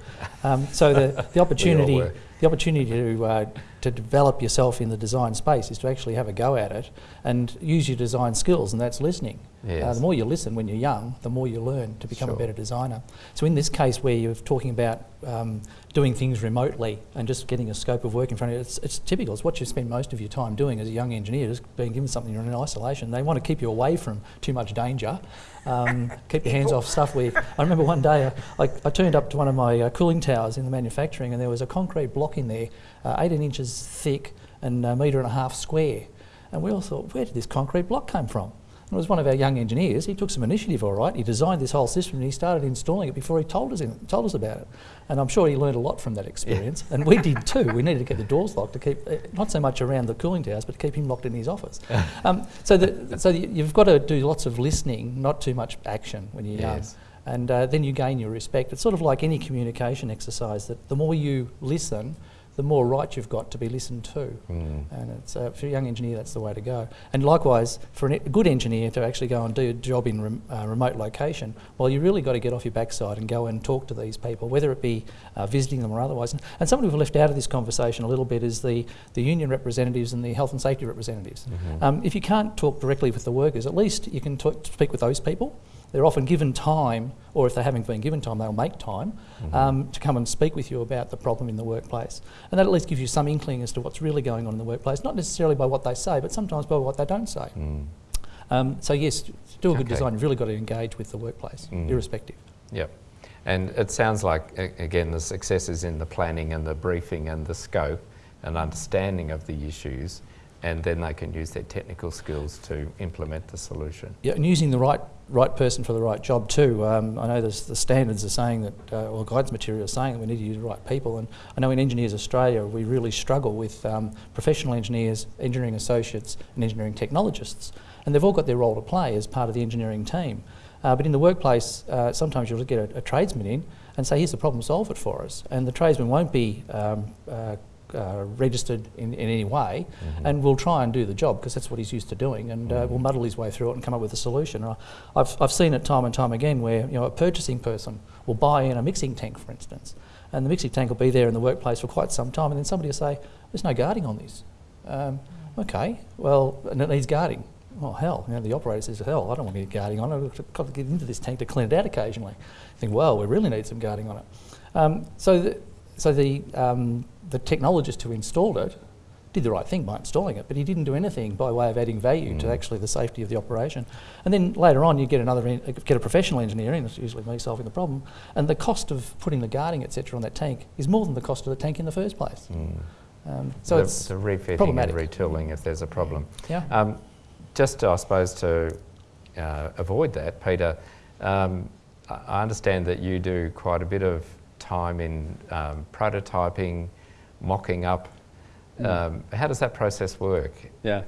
Um, so the the opportunity the opportunity to uh, to develop yourself in the design space is to actually have a go at it and use your design skills, and that's listening. Yes. Uh, the more you listen when you're young, the more you learn to become sure. a better designer. So in this case, where you're talking about um, doing things remotely and just getting a scope of work in front of you, it's, it's, typical. It's what you spend most of your time doing as a young engineer, just being given something you're in isolation. They want to keep you away from too much danger. Um, keep your hands off stuff where... I remember one day uh, I, I, turned up to one of my uh, cooling towers in the manufacturing and there was a concrete block in there, uh, 18 inches thick and a metre and a half square. And we all thought, where did this concrete block come from? And it was one of our young engineers. He took some initiative, all right. He designed this whole system and he started installing it before he told us, in, told us about it. And I'm sure he learned a lot from that experience. Yeah. and we did too. We needed to get the doors locked to keep, uh, not so much around the cooling towers, but to keep him locked in his office. um, so the, so you've got to do lots of listening, not too much action when you're young. And uh, then you gain your respect. It's sort of like any communication exercise that the more you listen, the more right you've got to be listened to. Mm. And it's, uh, for a young engineer, that's the way to go. And likewise, for a good engineer to actually go and do a job in rem uh, remote location, well, you really got to get off your backside and go and talk to these people, whether it be uh, visiting them or otherwise. And, and something we've left out of this conversation a little bit is the, the union representatives and the health and safety representatives. Mm -hmm. um, if you can't talk directly with the workers, at least you can talk, speak with those people. They're often given time, or if they haven't been given time, they'll make time mm -hmm. um, to come and speak with you about the problem in the workplace. And that at least gives you some inkling as to what's really going on in the workplace, not necessarily by what they say, but sometimes by what they don't say. Mm. Um, so yes, to do a good okay. design, you've really got to engage with the workplace, mm. irrespective. Yep. And it sounds like, again, the success is in the planning and the briefing and the scope and understanding of the issues and then they can use their technical skills to implement the solution. Yeah, and using the right right person for the right job too. Um, I know the standards are saying that, uh, or guidance material is saying that we need to use the right people, and I know in Engineers Australia we really struggle with um, professional engineers, engineering associates and engineering technologists, and they've all got their role to play as part of the engineering team. Uh, but in the workplace, uh, sometimes you'll get a, a, tradesman in and say, here's the problem, solve it for us. And the tradesman won't be um, uh, registered in, in any way mm -hmm. and will try and do the job because that's what he's used to doing and uh, mm -hmm. will muddle his way through it and come up with a solution. I've, I've seen it time and time again where you know, a purchasing person will buy in a mixing tank, for instance, and the mixing tank will be there in the workplace for quite some time and then somebody will say, there's no guarding on this. Um, okay, well, and it needs guarding. Oh hell, you know, the operator says, hell, I don't want to get guarding on it, I've got to get into this tank to clean it out occasionally. I think, well, we really need some guarding on it. Um, so the, so the, um, the technologist who installed it did the right thing by installing it, but he didn't do anything by way of adding value mm. to actually the safety of the operation. And then later on, you get another get a professional engineer in, it's usually me solving the problem, and the cost of putting the guarding etc. on that tank is more than the cost of the tank in the first place. Mm. Um, so the, it's the refitting and retooling if there's a problem. Yeah. Um, just, I suppose, to uh, avoid that, Peter, um, I understand that you do quite a bit of time in um, prototyping, mocking up. Mm. Um, how does that process work? Yeah.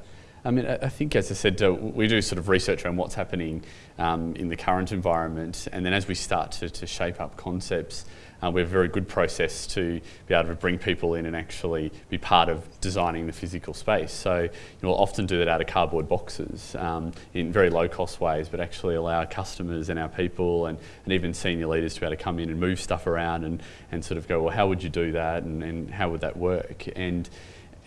I mean, I think, as I said, uh, we do sort of research on what's happening um, in the current environment, and then as we start to, to shape up concepts, uh, we have a very good process to be able to bring people in and actually be part of designing the physical space. So you know, we'll often do that out of cardboard boxes um, in very low cost ways, but actually allow our customers and our people and, and even senior leaders to be able to come in and move stuff around and, and sort of go, well, how would you do that and, and how would that work? And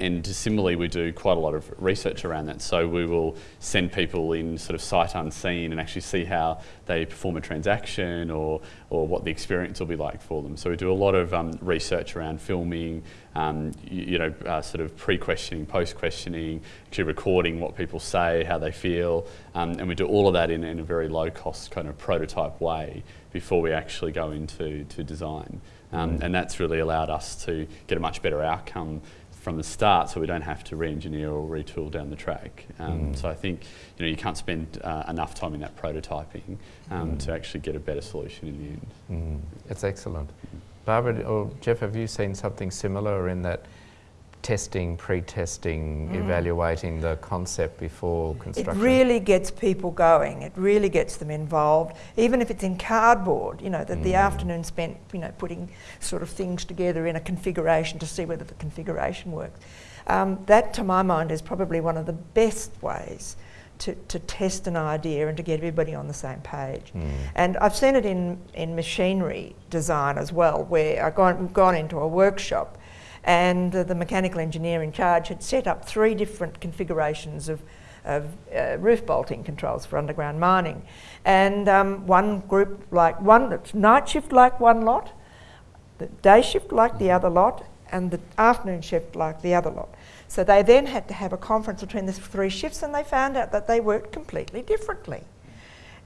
and similarly, we do quite a lot of research around that. So we will send people in sort of sight unseen and actually see how they perform a transaction or, or what the experience will be like for them. So we do a lot of um, research around filming, um, you, you, know, uh, sort of pre-questioning, post-questioning, actually recording what people say, how they feel, um, and we do all of that in, in a very low-cost kind of prototype way before we actually go into to design. Um, mm. And that's really allowed us to get a much better outcome from the start so we don't have to re-engineer or retool down the track. Um, mm. So I think you know you can't spend uh, enough time in that prototyping um, mm. to actually get a better solution in the end. Mm. It's excellent. Barbara or Jeff, have you seen something similar in that testing, pre-testing, mm. evaluating the concept before construction? It really gets people going. It really gets them involved, even if it's in cardboard. You know, that mm. the afternoon spent, you know, putting sort of things together in a configuration to see whether the configuration works. Um, that, to my mind, is probably one of the best ways to, to test an idea and to get everybody on the same page. Mm. And I've seen it in, in machinery design as well, where I've gone, gone into a workshop and the mechanical engineer in charge had set up three different configurations of, of uh, roof bolting controls for underground mining. And um, one group like one, night shift like one lot, the day shift like the other lot, and the afternoon shift like the other lot. So they then had to have a conference between the three shifts and they found out that they worked completely differently.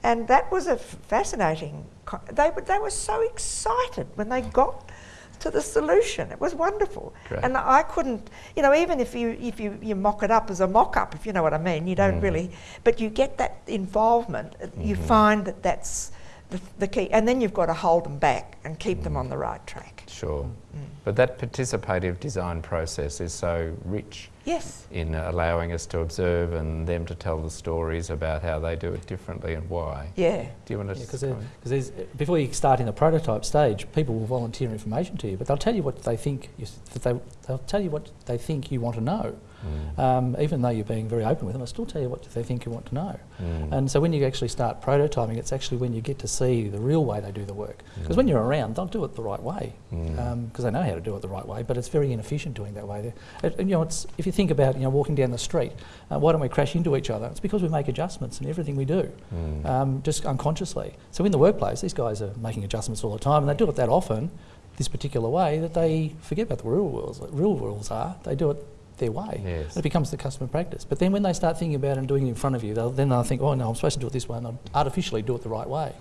And that was a fascinating, they, they were so excited when they got to the solution. It was wonderful. Great. And I couldn't, you know, even if you if you, you mock it up as a mock up, if you know what I mean, you don't mm. really, but you get that involvement. Mm-hmm. You find that that's the, the, key, and then you've got to hold them back and keep mm. them on the right track. Sure. Mm. But that participative design process is so rich yes. in allowing us to observe and them to tell the stories about how they do it differently and why. Yeah. Do you want to? Because yeah, before you start in the prototype stage, people will volunteer information to you, but they'll tell you what they think you, that they they'll tell you what they think you want to know. Mm. Um, even though you're being very open with them, I still tell you what they think you want to know. Mm. And so when you actually start prototyping, it's actually when you get to see the real way they do the work. Because mm. when you're around, they'll do it the right way because mm. um, they know how to do it the right way. But it's very inefficient doing that way. It, you know, it's, if you think about you know walking down the street, uh, why don't we crash into each other? It's because we make adjustments in everything we do, mm. um, just unconsciously. So in the workplace, these guys are making adjustments all the time, and they do it that often this particular way that they forget about the real rules. Real rules are they do it their way. Yes. It becomes the customer practice. But then when they start thinking about it and doing it in front of you, they'll, then they'll think, oh no, I'm supposed to do it this way, and I'll artificially do it the right way.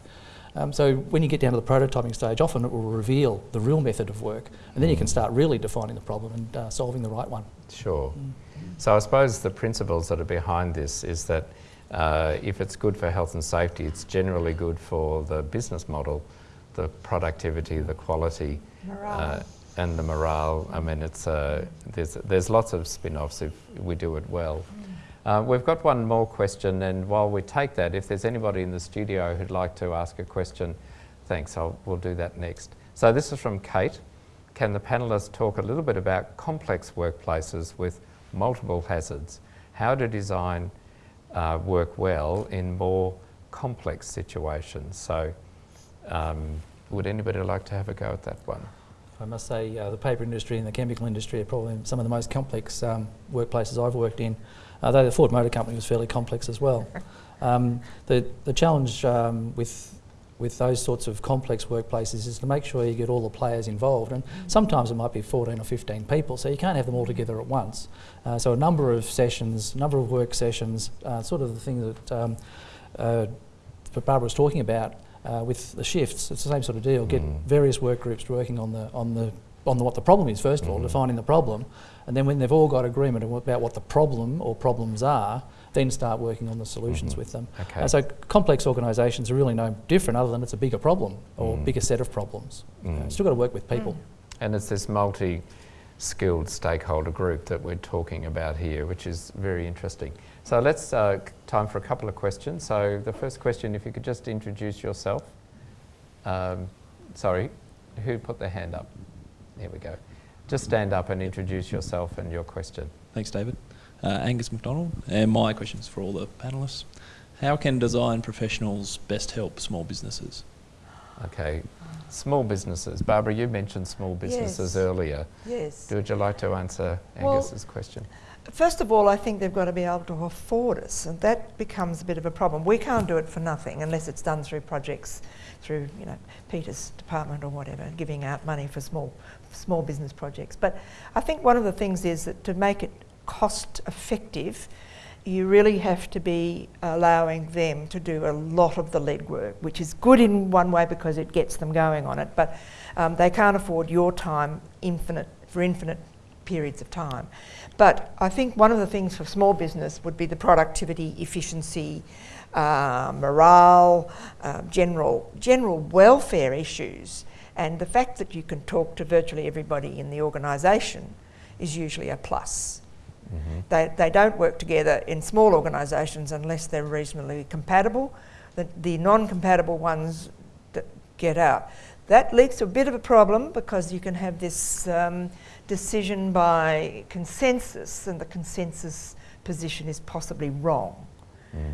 Um, so when you get down to the prototyping stage, often it will reveal the real method of work, and then mm. you can start really defining the problem and uh, solving the right one. Sure. Mm. So I suppose the principles that are behind this is that uh, if it's good for health and safety, it's generally good for the business model, the productivity, the quality. Morale. Uh, and the morale. I mean, it's uh, there's there's lots of spin-offs if we do it well. Uh, we've got one more question, and while we take that, if there's anybody in the studio who'd like to ask a question, thanks. I'll, we'll do that next. So this is from Kate. Can the panelists talk a little bit about complex workplaces with multiple hazards? How to design uh, work well in more complex situations? So, um, would anybody like to have a go at that one? I must say uh, the paper industry and the chemical industry are probably some of the most complex um, workplaces I've worked in, although the Ford Motor Company was fairly complex as well. Um, the, the challenge um, with, with those sorts of complex workplaces is to make sure you get all the players involved and sometimes it might be 14 or 15 people so you can't have them all together at once. Uh, so a number of sessions, number of work sessions, uh, sort of the thing that um, uh, Barbara was talking about uh, with the shifts, it's the same sort of deal. Get mm. various work groups working on the on the on the, what the problem is first of all, mm. defining the problem, and then when they've all got agreement about what the problem or problems are, then start working on the solutions mm-hmm. with them. Okay. Uh, so complex organisations are really no different, other than it's a bigger problem or mm. bigger set of problems. Mm. Uh, still got to work with people. Mm. And it's this multi skilled stakeholder group that we're talking about here, which is very interesting. So let's, uh, time for a couple of questions. So the first question, if you could just introduce yourself. Um, sorry, who put their hand up? There we go. Just stand up and introduce yourself and your question. Thanks, David. Uh, Angus McDonald, and my question is for all the panellists. How can design professionals best help small businesses? Okay. Small businesses. Barbara, you mentioned small businesses Yes. earlier. Yes. Would you like to answer Well, Angus's question? First of all, I think they've got to be able to afford us, and that becomes a bit of a problem. We can't do it for nothing unless it's done through projects, through you know Peter's department or whatever, giving out money for small small business projects. But I think one of the things is that to make it cost effective, you really have to be allowing them to do a lot of the lead work, which is good in one way because it gets them going on it, but um, they can't afford your time infinite for infinite periods of time. But I think one of the things for small business would be the productivity, efficiency, uh, morale, uh, general general welfare issues, and the fact that you can talk to virtually everybody in the organisation is usually a plus. They, they don't work together in small organisations unless they're reasonably compatible. The, the non compatible ones that get out. That leads to a bit of a problem because you can have this um, decision by consensus, and the consensus position is possibly wrong.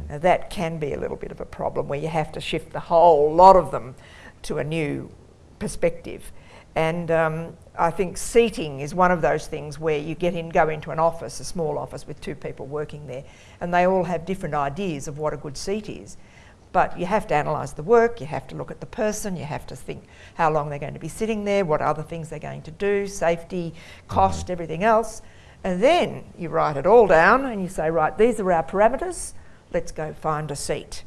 Now, that can be a little bit of a problem where you have to shift the whole lot of them to a new perspective. And um, I think seating is one of those things where you get in, go into an office, a small office with two people working there, and they all have different ideas of what a good seat is. But you have to analyse the work, you have to look at the person, you have to think how long they're going to be sitting there, what other things they're going to do, safety, mm-hmm. cost, everything else. And then you write it all down and you say, right, these are our parameters, let's go find a seat.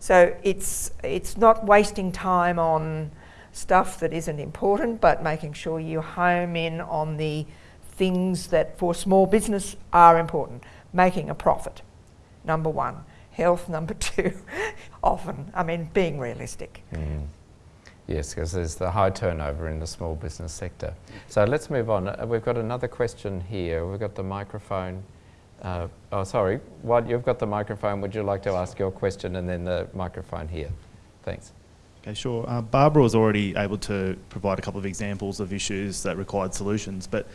So it's, it's not wasting time on stuff that isn't important, but making sure you home in on the things that for small business are important. Making a profit, number one. Health, number two. Often, I mean, being realistic. Mm. Yes, because there's the high turnover in the small business sector. So let's move on. Uh, we've got another question here. We've got the microphone. Uh, oh, sorry. While you've got the microphone, would you like to ask your question and then the microphone here? Thanks. Okay, sure. Uh, Barbara was already able to provide a couple of examples of issues that required solutions, but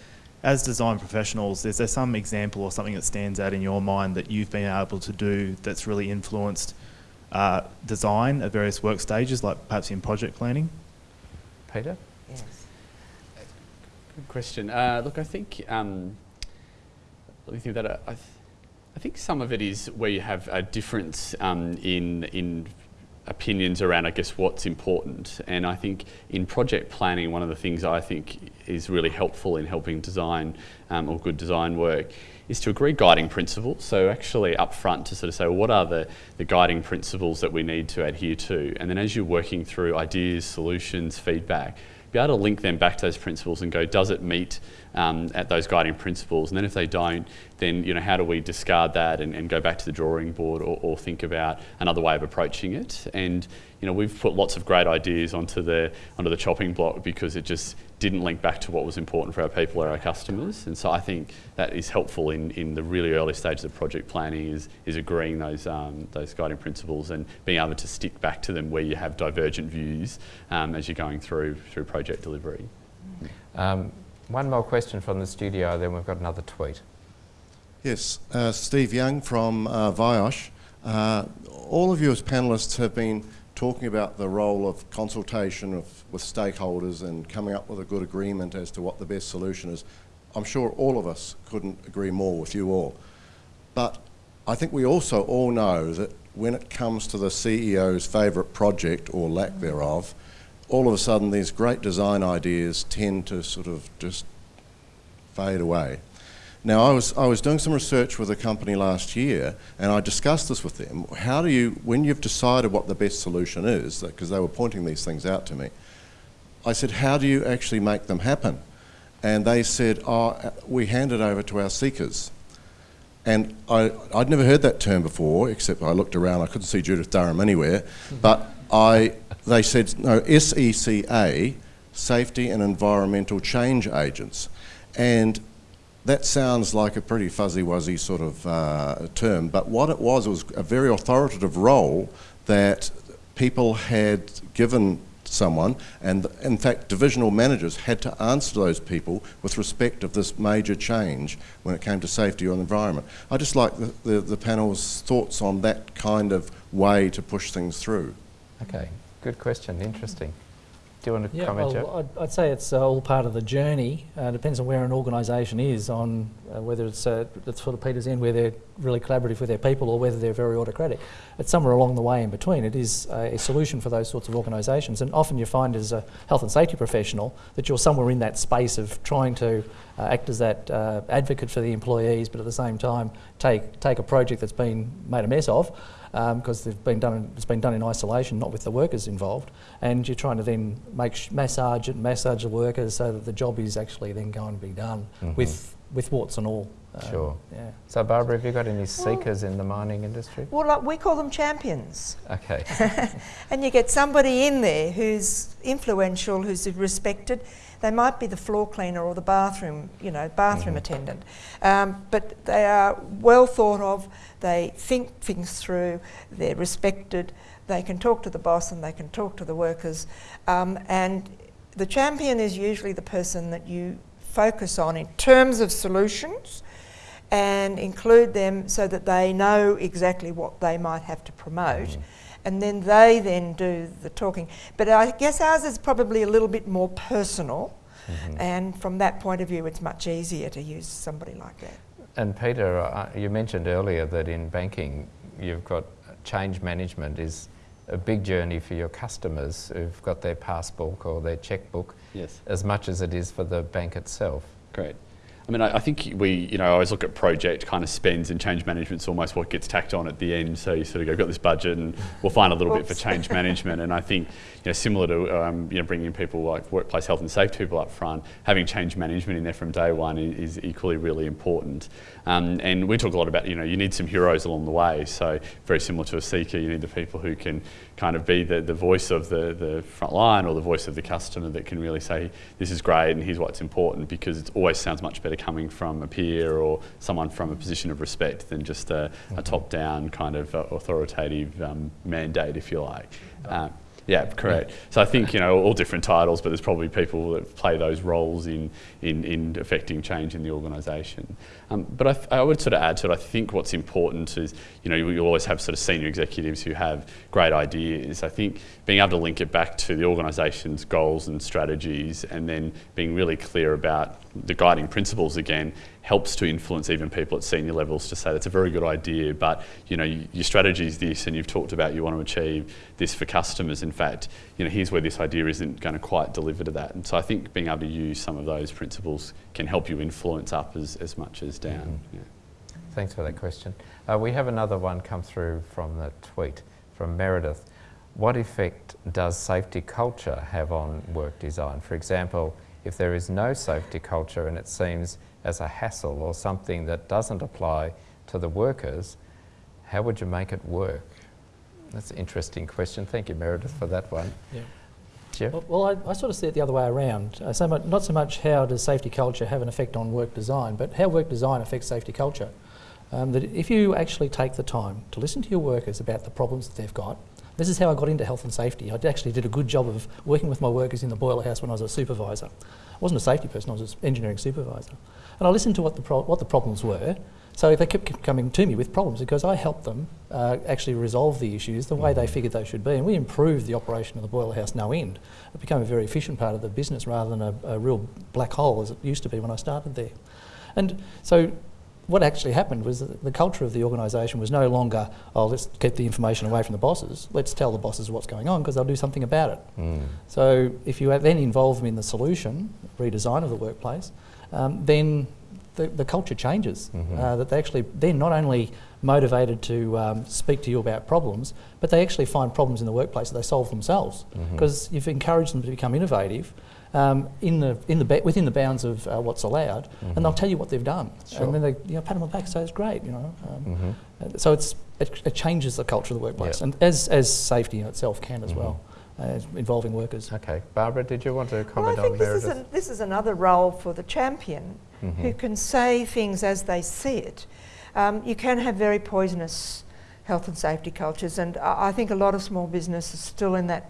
as design professionals, is there some example or something that stands out in your mind that you've been able to do that's really influenced uh, design at various work stages, like perhaps in project planning? Peter? Yes. Good question. Uh, look, I think, um, let me think that. Uh, I, th- I think some of it is where you have a difference um, in in opinions around, I guess, what's important. And I think in project planning, one of the things I think is really helpful in helping design um, or good design work is to agree guiding principles. So actually up front to sort of say, well, what are the, the guiding principles that we need to adhere to? And then as you're working through ideas, solutions, feedback, be able to link them back to those principles and go, does it meet um, at those guiding principles? And then if they don't, then you know how do we discard that and, and go back to the drawing board or, or think about another way of approaching it? And you know we've put lots of great ideas onto the onto the chopping block because it just didn't link back to what was important for our people or our customers. And so I think that is helpful in, in the really early stages of project planning is, is agreeing those, um, those guiding principles and being able to stick back to them where you have divergent views um, as you're going through, through project delivery. Um, one more question from the studio, then we've got another tweet. Yes, uh, Steve Young from uh, VIOSH. Uh, all of you as panellists have been talking about the role of consultation of, with stakeholders and coming up with a good agreement as to what the best solution is. I'm sure all of us couldn't agree more with you all. But I think we also all know that when it comes to the CEO's favourite project or lack thereof, all of a sudden these great design ideas tend to sort of just fade away. Now, I was, I was doing some research with a company last year, and I discussed this with them. How do you, when you've decided what the best solution is, because they were pointing these things out to me, I said, how do you actually make them happen? And they said, oh, uh, we hand it over to our seekers. And I, I'd never heard that term before, except I looked around, I couldn't see Judith Durham anywhere. But I, they said, no, SECA, Safety and Environmental Change Agents. And that sounds like a pretty fuzzy-wuzzy sort of uh, term, but what it was, it was a very authoritative role that people had given someone, and in fact, divisional managers had to answer those people with respect of this major change when it came to safety or the environment. I just like the, the, the panel's thoughts on that kind of way to push things through. Okay. good question. Interesting. Do you want to Yeah, comment, well, I'd, I'd say it's uh, all part of the journey. Uh, depends on where an organisation is, on uh, whether it's uh, it's sort of Peter's end, where they're really collaborative with their people, or whether they're very autocratic. It's somewhere along the way in between. It is a, a solution for those sorts of organisations, and often you find as a health and safety professional that you're somewhere in that space of trying to uh, act as that uh, advocate for the employees, but at the same time take take a project that's been made a mess of because they've been done. It's been done in isolation, not with the workers involved, and you're trying to then make sh- massage it, massage the workers so that the job is actually then going to be done Mhm. with with warts and all. Um, Sure. Yeah. So, Barbara, have you got any seekers in the mining industry? Well, like, we call them champions. Okay. And you get somebody in there who's influential, who's respected. They might be the floor cleaner or the bathroom, you know, bathroom Mhm. attendant. Um, but they are well thought of. They think things through. They're respected. They can talk to the boss and they can talk to the workers. Um, and the champion is usually the person that you focus on in terms of solutions and include them so that they know exactly what they might have to promote. Mhm. And then they then do the talking. But I guess ours is probably a little bit more personal, Mhm. and from that point of view, it's much easier to use somebody like that. And Peter, uh, you mentioned earlier that in banking you've got change management is a big journey for your customers who've got their passbook or their checkbook Yes. as much as it is for the bank itself. Great. I mean, I, I think we, you know, I always look at project kind of spends and change management's almost what gets tacked on at the end. So you sort of go, I've got this budget and we'll find a little bit for change management. And I think, you know, similar to, um, you know, bringing people like workplace health and safety people up front, having change management in there from day one is, is equally really important. Um, and we talk a lot about, you know, you need some heroes along the way. So very similar to a seeker, you need the people who can kind of be the, the voice of the, the front line or the voice of the customer that can really say, this is great and here's what's important because it always sounds much better coming from a peer or someone from a position of respect than just a, a top-down kind of uh, authoritative um, mandate, if you like. Uh, yeah, correct. So I think you know all different titles, but there's probably people that play those roles in in, in affecting change in the organisation. Um, but I, I would sort of add to it. I think what's important is you know you, you always have sort of senior executives who have great ideas. I think being able to link it back to the organisation's goals and strategies, and then being really clear about the guiding principles again helps to influence even people at senior levels to say that's a very good idea, but you know your strategy is this, and you've talked about you want to achieve this for customers. In fact, you know here's where this idea isn't going to quite deliver to that. And so I think being able to use some of those principles can help you influence up as, as much as down. Yeah. Thanks for that question. Uh, we have another one come through from the tweet from Meredith. What effect does safety culture have on work design? For example, if there is no safety culture and it seems as a hassle or something that doesn't apply to the workers, how would you make it work? That's an interesting question. Thank you, Meredith, for that one. Yeah. Well, well I, I sort of see it the other way around. Uh, so much, not so much how does safety culture have an effect on work design, but how work design affects safety culture. Um, that if you actually take the time to listen to your workers about the problems that they've got, this is how I got into health and safety. I actually did a good job of working with my workers in the boiler house when I was a supervisor. I wasn't a safety person, I was an engineering supervisor. And I listened to what the, what the problems were. So they kept coming to me with problems because I helped them uh, actually resolve the issues the way they figured they should be. And we improved the operation of the boiler house no end. It became a very efficient part of the business rather than a, a real black hole as it used to be when I started there. And so what actually happened was that the culture of the organisation was no longer, oh, let's keep the information away from the bosses. Let's tell the bosses what's going on because they'll do something about it. Mm. So if you then involve them in the solution, redesign of the workplace, um, then the, the culture changes. Mhm. Uh, that they actually they're not only motivated to um, speak to you about problems, but they actually find problems in the workplace that they solve themselves because you've encouraged them to become innovative. Um, in the in the ba- within the bounds of uh, what's allowed, Mhm. and they'll tell you what they've done, Sure. and then they you know, pat them on the back, say it's great, you know. Um, Mhm. uh, So it's it, it changes the culture of the workplace, Yep. and as as safety in itself can as Mhm. well, uh, involving workers. Okay. Barbara, did you want to Well, I comment think on this is, Meredith? an, this is another role for the champion who Mhm. can say things as they see it. Um, you can have very poisonous health and safety cultures, and I, I think a lot of small business is still in that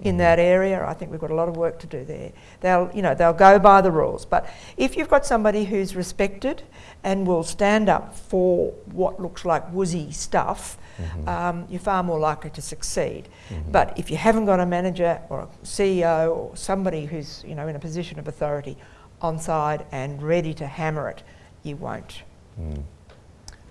in that area. I think we've got a lot of work to do there. They'll, you know, they'll go by the rules. But if you've got somebody who's respected and will stand up for what looks like woozy stuff, Mm-hmm. um, you're far more likely to succeed. But if you haven't got a manager or a CEO or somebody who's, you know, in a position of authority on side and ready to hammer it, you won't. Mm.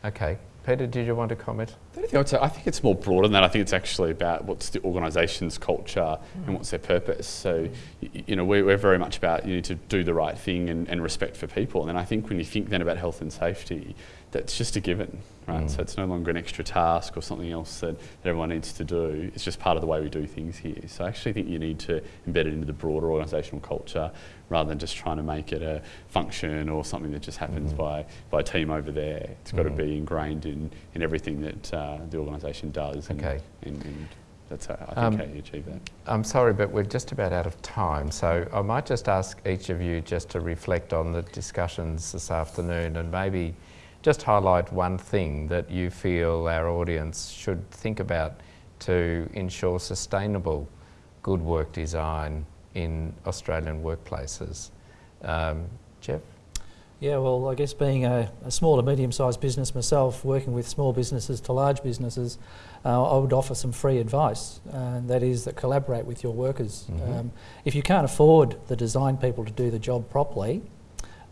Okay. Peter, did you want to comment? The only thing I would say, I think it's more broad than that. I think it's actually about what's the organisation's culture and what's their purpose. So, y- you know, we're, we're very much about you need to do the right thing and, and respect for people. And I think when you think then about health and safety, that's just a given, right? So it's no longer an extra task or something else that, that everyone needs to do. It's just part of the way we do things here. So I actually think you need to embed it into the broader organisational culture rather than just trying to make it a function or something that just happens by, by a team over there. It's got to be ingrained in, in everything that uh, the organisation does. And, Okay. And, and that's how, I think Um, how you achieve that. I'm sorry, but we're just about out of time. So I might just ask each of you just to reflect on the discussions this afternoon and maybe just highlight one thing that you feel our audience should think about to ensure sustainable good work design in Australian workplaces. Um, Jeff? Yeah, well, I guess being a, a small to medium-sized business myself, working with small businesses to large businesses, uh, I would offer some free advice. Uh, that is, that collaborate with your workers. Um, if you can't afford the design people to do the job properly,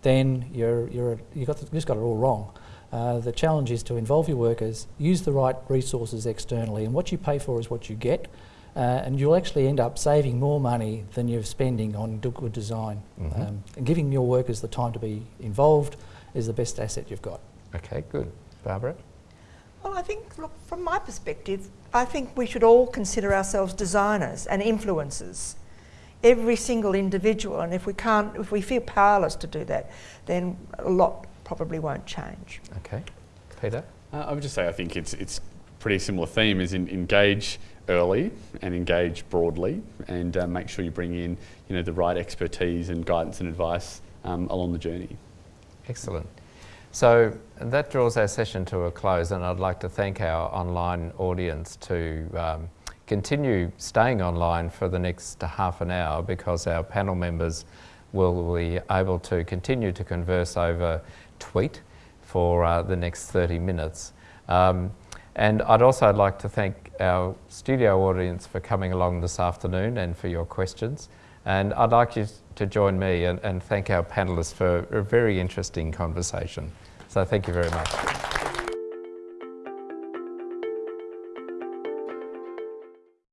then you're, you're, you got the, you just got it all wrong. Uh, the challenge is to involve your workers, use the right resources externally, and what you pay for is what you get. Uh, and you'll actually end up saving more money than you're spending on good design. Um, and giving your workers the time to be involved is the best asset you've got. Okay, good. Barbara? Well, I think, look, from my perspective, I think we should all consider ourselves designers and influencers. Every single individual, and if we can't, if we feel powerless to do that, then a lot probably won't change. Okay. Peter? Uh, I would just say I think it's it's pretty similar theme is in, engage early and engage broadly and uh, make sure you bring in you know the right expertise and guidance and advice um, along the journey. Excellent. So that draws our session to a close, and I'd like to thank our online audience to um, continue staying online for the next half an hour because our panel members will be able to continue to converse over tweet for uh, the next 30 minutes. Um, and I'd also like to thank our studio audience for coming along this afternoon and for your questions. And I'd like you to join me and, and thank our panellists for a very interesting conversation. So thank you very much.